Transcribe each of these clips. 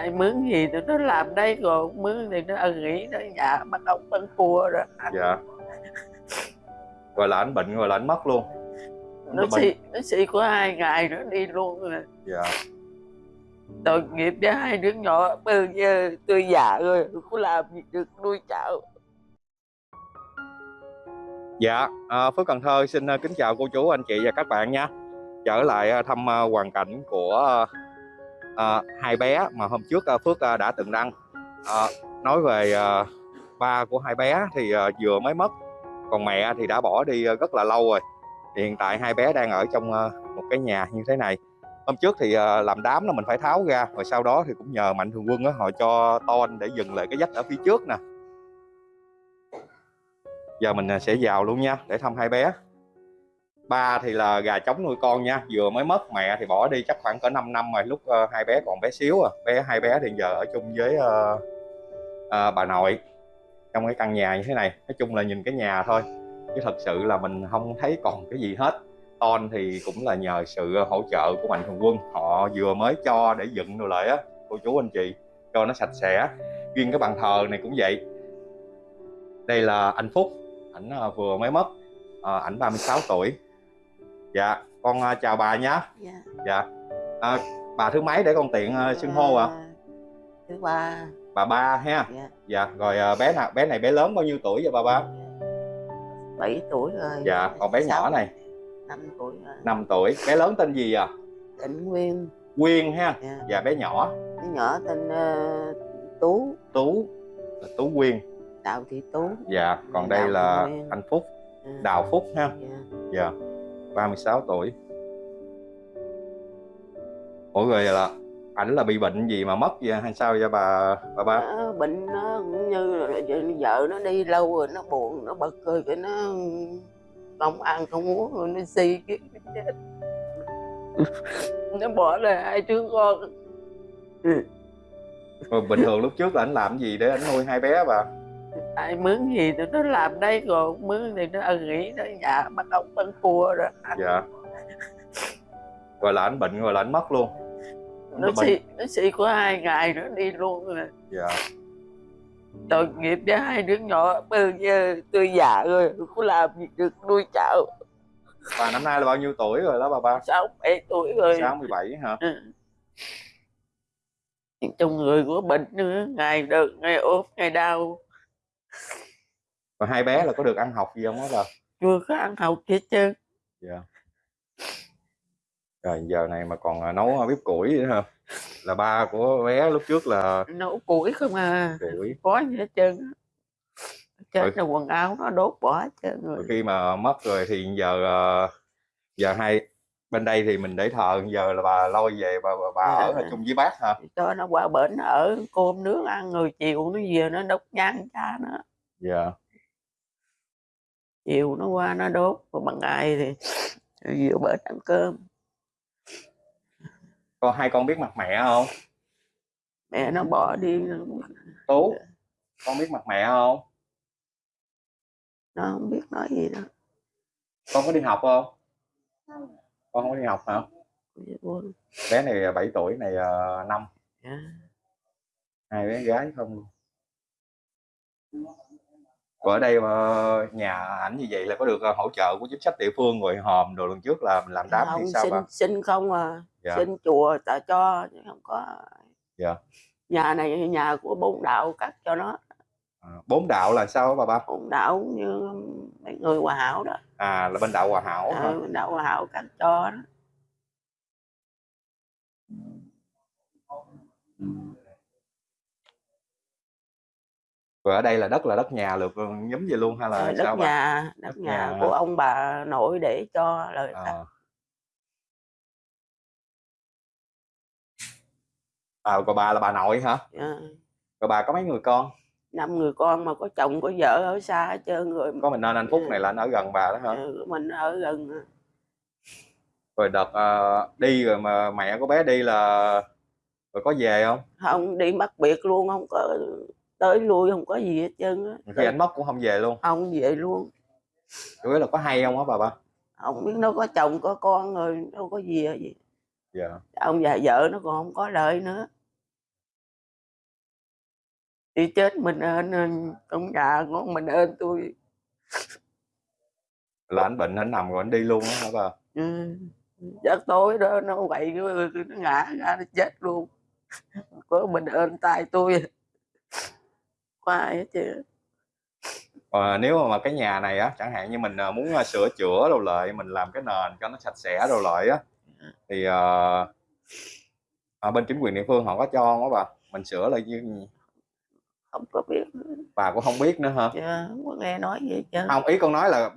ai mướn gì tụi nó làm đây rồi mướn thì nó ân nghỉ ở nhà bắt ốc bán cua rồi. Dạ. Rồi là anh bệnh rồi là anh mất luôn. Nó bệnh. xì nó xì có hai ngày nữa đi luôn rồi dạ. Tội nghiệp cho hai đứa nhỏ bây giờ tôi già rồi có làm gì được nuôi cháu. Dạ, à, Phước Cần Thơ xin à, kính chào cô chú, anh chị và các bạn nha. Trở lại à, thăm à, hoàn cảnh của à, hai bé mà hôm trước à, Phước à, đã từng đăng à, Nói về à, ba của hai bé thì à, vừa mới mất Còn mẹ thì đã bỏ đi à, rất là lâu rồi. Thì Hiện tại hai bé đang ở trong à, một cái nhà như thế này. Hôm trước thì à, làm đám là mình phải tháo ra Rồi sau đó thì cũng nhờ Mạnh Thường Quân á, họ cho ton để dừng lại cái dách ở phía trước nè. Giờ mình sẽ vào luôn nha để thăm hai bé ba thì là gà trống nuôi con nha. Vừa mới mất mẹ thì bỏ đi chắc khoảng cỡ 5 năm rồi lúc uh, hai bé còn bé xíu à. Bé hai bé thì giờ ở chung với uh, uh, bà nội trong cái căn nhà như thế này. Nói chung là nhìn cái nhà thôi chứ thật sự là mình không thấy còn cái gì hết. Ton thì cũng là nhờ sự hỗ trợ của mạnh thường quân. Họ vừa mới cho để dựng đồ lại á cô chú anh chị cho nó sạch sẽ. Riêng cái bàn thờ này cũng vậy. Đây là anh Phúc ảnh vừa mới mất à, ảnh 36 tuổi dạ con à, chào bà nhé dạ. Dạ. À, bà thứ mấy để con tiện à, xưng hô ạ? Thứ ba. Bà ba ha. Dạ. Dạ rồi à, bé nào bé này bé lớn bao nhiêu tuổi vậy bà ba? Bảy tuổi rồi. Dạ còn bé nhỏ này. Năm tuổi rồi. 5 tuổi. Bé lớn tên gì à? Tỉnh nguyên. Quyên ha. Dạ. dạ bé nhỏ. Đứa nhỏ tên uh, tú. Tú. Là Tú Quyên đào thị tú. Dạ còn đây Đào là Thị Quyên. anh Phúc. Ừ. Đào Phúc ha. Dạ. dạ 36 tuổi. Ủa rồi là ảnh là bị bệnh gì mà mất vậy? Hay sao vậy bà bà ba Nó bệnh nó cũng như là vợ nó đi lâu rồi nó buồn nó bật cười cái nó không ăn không uống rồi nó si cái nó chết. Nó bỏ lại hai đứa con. Rồi bình thường lúc trước là anh làm gì để anh nuôi hai bé bà ai mướn gì tụi nó làm đây rồi mướn thì nó nghỉ ở nhà bắt ốc bán cua rồi dạ. Rồi là anh bệnh rồi là anh mất luôn. Nó xì nó xì có hai ngày nữa đi luôn rồi dạ. Tội nghiệp cho hai đứa nhỏ bây giờ tôi già rồi có làm gì được nuôi cháu. Bà năm nay là bao nhiêu tuổi rồi đó bà ba? Sáu bảy tuổi rồi. 67 hả? Ừ. trong người của bệnh nữa ngày được ngày ốm ngày đau rồi hai bé là có được ăn học gì không á bà? Chưa có ăn học gì trơn. Dạ. Rồi giờ này mà còn à, nấu bếp củi nữa hả? Là ba của bé lúc trước là nấu củi không à. Củi. Có gì hết trơn trên là quần áo nó đốt bỏ hết trơn rồi. khi mà mất rồi thì giờ ờ, giờ hai bên đây thì mình để thờ giờ là bà lôi về bà bà, bà ở Dạ. chung với bác hả? Cho nó qua bển ở cơm nước ăn rồi chiều nó về nó đốt nhang cha nó. Dạ. Chiều nó qua nó đốt còn bằng ngày thì vừa bển ăn cơm. Con hai con biết mặt mẹ không? Mẹ nó bỏ đi. Tú con biết mặt mẹ không? Nó không biết nói gì đâu. Con có đi học không con không có đi học hả? Bé này 7 tuổi này uh, năm. Dạ. hai bé gái không? Luôn ở đây mà nhà ảnh như vậy là có được ờ, hỗ trợ của chính sách địa phương rồi hòm đồ lần trước là mình làm đám không thì sao xin bà xin không à. Dạ. Xin chùa ta cho không có. Dạ. nhà này nhà của bốn đạo cắt cho nó. À, bốn đạo là sao bà ba? Bốn đạo như mấy người hòa hảo đó. À là bên đạo hòa hảo hả? ừ, đạo hòa hảo cắt cho đó. Rồi ở đây là đất là đất nhà được nhúm vậy luôn hay là Ờ, đất sao bà? nhà đất Đất nhà nhà của hả? ông bà nội để cho lời cắt à. à còn bà là bà nội hả? Ờ, rồi bà có mấy người con năm người con mà có chồng có vợ ở xa hết trơn rồi. Có mình nên anh phúc này là anh ở gần bà đó hả? Ừ, mình ở gần à. rồi đợt ờ, đi rồi mà mẹ của bé đi là rồi có về không? Không đi mất biệt luôn không có tới lui không có gì hết trơn á. khi anh mất cũng không về luôn? Không về luôn. Chủ yếu là có hay không á bà ba? Không biết nó có chồng có con rồi đâu có gì gì dạ. Ông già vợ nó còn không có lợi nữa đi chết mình ơn ơn trong nhà con mình ơn tôi. Là anh bệnh anh nằm rồi anh đi luôn á hả bà? Ừ. giấc tối đó nó quậy nó ngã ra nó chết luôn. Có mình ơn tay tôi. Có ai hết chứ. Ờ, nếu mà, cái nhà này á chẳng hạn như mình à, muốn à, sửa chữa đồ lại mình làm cái nền cho nó sạch sẽ đồ lại á thì ờ, ở bên chính quyền địa phương họ có cho không á bà? Mình sửa lại như không có biết. Bà cũng không biết nữa hả? Chứ không có nghe nói gì chứ không ý con nói là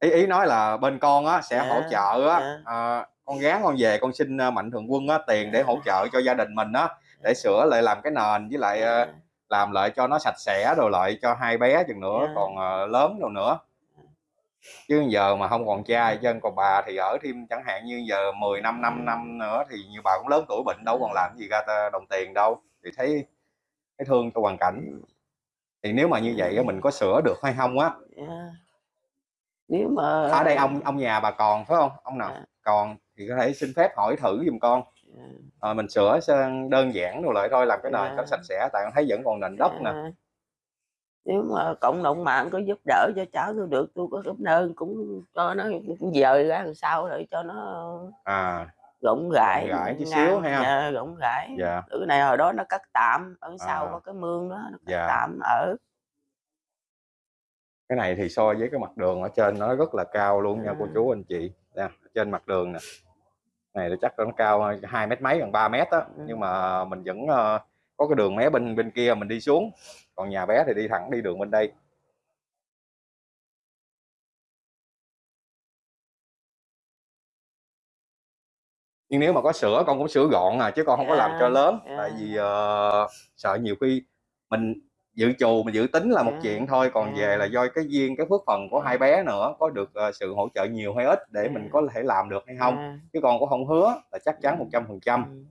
ý ý nói là bên con á sẽ Dạ, hỗ trợ á dạ. ờ, con gán con về con xin ờ, mạnh thường quân á tiền để hỗ trợ cho gia đình mình á để sửa lại làm cái nền với lại ờ, làm lại cho nó sạch sẽ rồi lại cho hai bé chừng nữa Dạ. còn lớn rồi nữa. Chứ giờ mà không còn cha chân còn bà thì ở thêm chẳng hạn như giờ 10 năm 5 năm nữa thì như bà cũng lớn tuổi bệnh đâu còn làm gì ra đồng tiền đâu. Thì thấy thấy thương cho hoàn cảnh thì nếu mà như vậy mình có sửa được hay không á Dạ. nếu mà ở đây ông ông nhà bà còn phải không ông nào Dạ. còn thì có thể xin phép hỏi thử giùm con Dạ. Ờ, mình sửa sang đơn giản rồi lại thôi làm cái nền Dạ. cho sạch sẽ tại con thấy vẫn còn nền đất nè À, nếu mà cộng đồng mạng có giúp đỡ cho cháu tôi được tôi có cảm ơn cũng cho nó dời ra làm sao để cho nó à rộng rãi Rộng rãi chút xíu ha. dạ, rộng rãi dạ cái này hồi đó nó cắt tạm ở sau À. có cái mương đó nó cắt Dạ. tạm ở cái này thì so với cái mặt đường ở trên nó rất là cao luôn nha cô À. chú anh chị nè trên mặt đường nè này là chắc nó cao hai mét mấy gần 3 mét á Ừ. nhưng mà mình vẫn ờ, có cái đường mé bên bên kia mình đi xuống còn nhà bé thì đi thẳng đi đường bên đây nhưng nếu mà có sửa con cũng sửa gọn à chứ con không có làm cho Dạ, lớn dạ. tại vì ờ, sợ nhiều khi mình dự trù mình dự tính là một Dạ, chuyện thôi còn về dạ. là do cái duyên cái phước phần của hai bé nữa có được ờ, sự hỗ trợ nhiều hay ít để mình Dạ. có thể làm được hay không À, chứ con cũng không hứa là chắc chắn một trăm phần trăm ừ.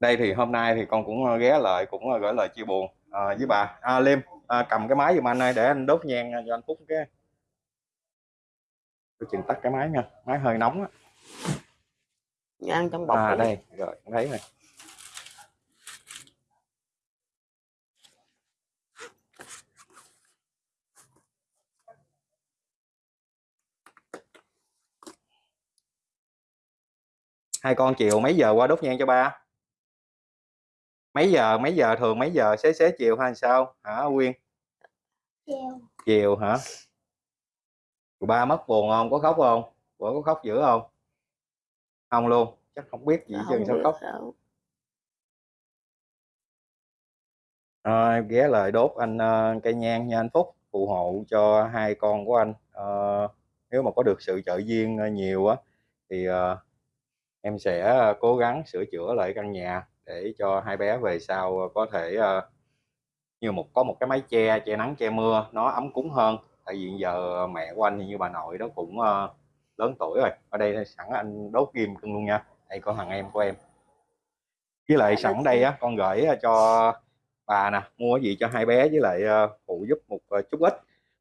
đây thì hôm nay thì con cũng ờ, ghé lại cũng gửi lời chia buồn ờ, với bà à, Liêm à, cầm cái máy giùm anh ơi để anh đốt nhang cho anh Phúc cái tôi chừng tắt cái máy nha máy hơi nóng á. Nhang trong bọc à đó. đây rồi em thấy rồi hai con chiều mấy giờ qua đốt nhang cho ba? Mấy giờ mấy giờ thường mấy giờ xế xế chiều hay sao? Hả Quyên? Chiều. chiều hả ba mất buồn không? Có khóc không? Bữa có khóc dữ không? Không luôn. Chắc không biết gì không sao khóc? sao. Rồi, ghé lời đốt anh ờ, cây nhang nha anh Phúc. Phù hộ cho hai con của anh. Ờ, nếu mà có được sự trợ duyên ờ, nhiều á thì ờ, em sẽ cố gắng sửa chữa lại căn nhà để cho hai bé về sau có thể ờ, như một có một cái mái che che nắng che mưa nó ấm cúng hơn tại vì giờ mẹ của anh như bà nội đó cũng ờ, lớn tuổi rồi. Ở đây sẵn anh đốt kim cưng luôn nha. Đây có thằng em của em. Với lại sẵn đây á con gửi ờ, cho bà nè mua cái gì cho hai bé với lại ờ, phụ giúp một chút ít.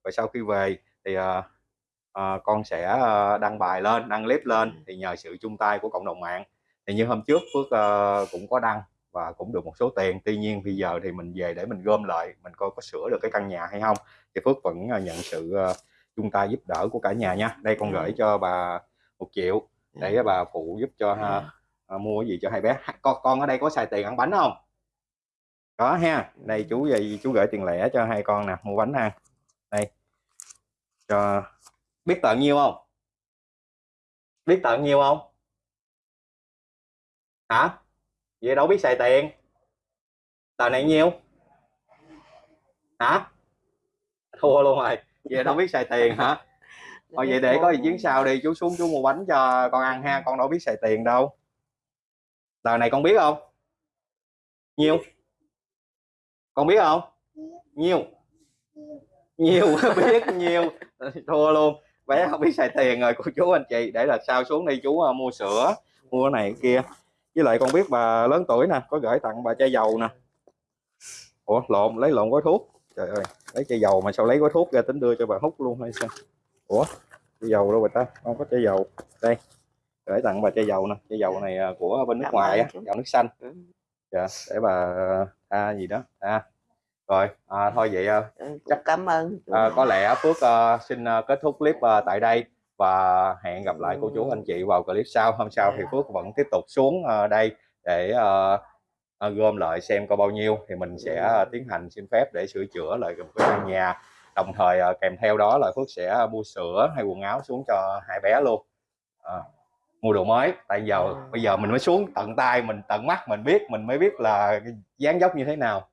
Rồi sau khi về thì ờ, con sẽ đăng bài lên đăng clip lên thì nhờ sự chung tay của cộng đồng mạng. Thì như hôm trước Phước ờ, cũng có đăng và cũng được một số tiền. Tuy nhiên bây giờ thì mình về để mình gom lại mình coi có sửa được cái căn nhà hay không. Thì Phước vẫn ờ, nhận sự ờ, chung tay giúp đỡ của cả nhà nha. Đây con Ừ. gửi cho bà một triệu để bà phụ giúp cho ha, À, à, mua cái gì cho hai bé. Con con ở đây có xài tiền ăn bánh không? Có ha. Đây chú về chú gửi tiền lẻ cho hai con nè mua bánh ăn đây. Cho biết tận nhiêu không? Biết tận nhiêu không? Hả vậy đâu biết xài tiền. Tờ này nhiêu? Hả? Thua luôn rồi. Vậy đâu biết xài tiền hả? Thôi vậy để có gì chuyến sau đi. Chú xuống chú mua bánh cho con ăn ha. Con đâu biết xài tiền đâu. Tờ này con biết không? Nhiêu? Con biết không? Nhiêu? Nhiều biết nhiều thua luôn. Bé không biết xài tiền rồi. Cô chú anh chị, để là sau xuống đi. Chú à, mua sữa, mua cái này cái kia với lại con biết bà lớn tuổi nè có gửi tặng bà chai dầu nè. Ủa lộn lấy lộn gói thuốc. Trời ơi lấy chai dầu mà sao lấy gói thuốc ra tính đưa cho bà hút luôn hay sao? Ủa chai dầu đâu bà ta? Không có chai dầu. Đây gửi tặng bà chai dầu nè. Chai dầu này uh, của bên nước ngoài á dầu nước xanh. Ừ. dạ để bà tha gì đó. Tha rồi à, thôi vậy à, Ừ, Chắc- cảm ơn à, có lẽ Phước à, xin à, kết thúc clip à, tại đây và hẹn gặp lại cô chú anh chị vào clip sau. Hôm sau thì Phước vẫn tiếp tục xuống à, đây để à, à, gom lại xem có bao nhiêu. Thì mình sẽ à, tiến hành xin phép để sửa chữa lại một cái căn nhà. Đồng thời à, kèm theo đó là Phước sẽ mua sữa hay quần áo xuống cho hai bé luôn. À, mua đồ mới. Tại giờ bây giờ mình mới xuống tận tay mình tận mắt mình biết mình mới biết là dáng dốc như thế nào.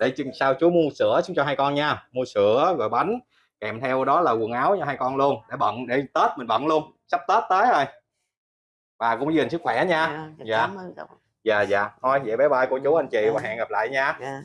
Để chừng sau chú mua sữa xuống cho hai con nha. Mua sữa rồi bánh kèm theo đó là quần áo cho hai con luôn để bận để tết mình bận luôn sắp tết tới rồi bà cũng gìn sức khỏe nha Dạ, dạ. cậu. dạ dạ thôi vậy bye bye cô chú anh chị và Dạ. hẹn gặp lại nha Dạ.